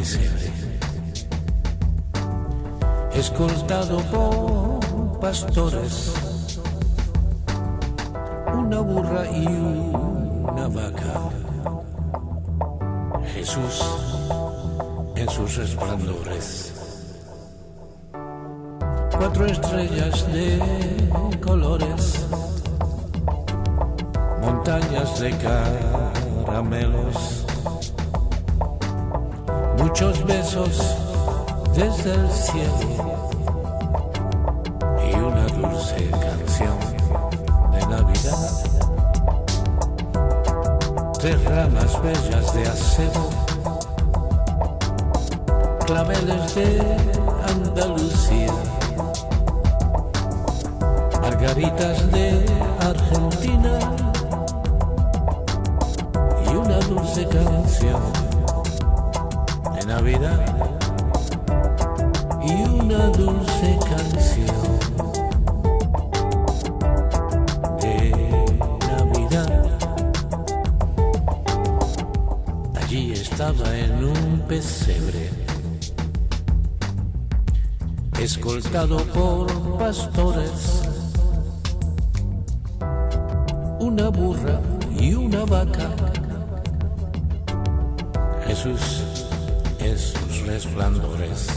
pesebre, escoltado por pastores, una burra y una vaca. Jesús en sus resplandores. Cuatro estrellas de colores, montañas de caramelos muchos besos desde el cielo y una dulce canción de Navidad. Tres ramas bellas de acebo, claveles de Andalucía, margaritas de Argentina y una dulce canción Navidad y una dulce canción de Navidad. Allí estaba en un pesebre, escoltado por pastores, una burra y una vaca. Jesús sus resplandores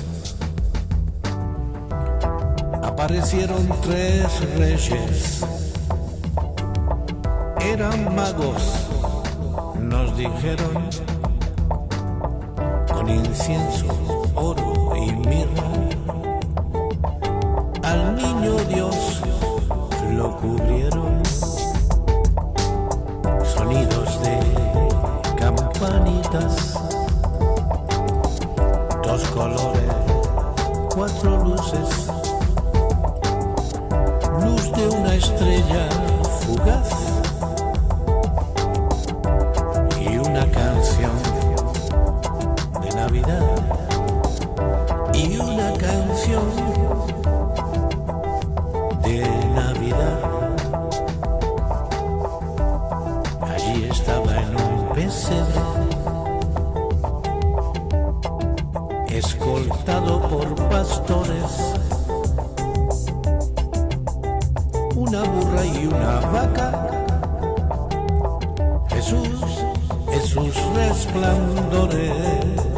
aparecieron tres reyes. Eran magos, nos dijeron, con incienso, oro y mirra. Al niño Dios fugaz y una canción de Navidad y una canción de Navidad. Allí estaba en un pesebre, escoltado por pastores y una vaca. Jesús sus resplandores.